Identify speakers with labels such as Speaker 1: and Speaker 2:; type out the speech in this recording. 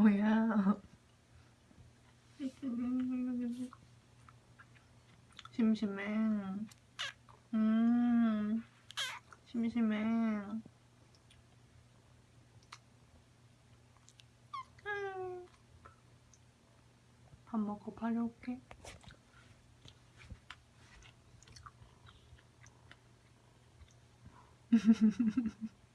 Speaker 1: 뭐야. 심심해. 음 심심해. 밥 먹고 빨리 올게.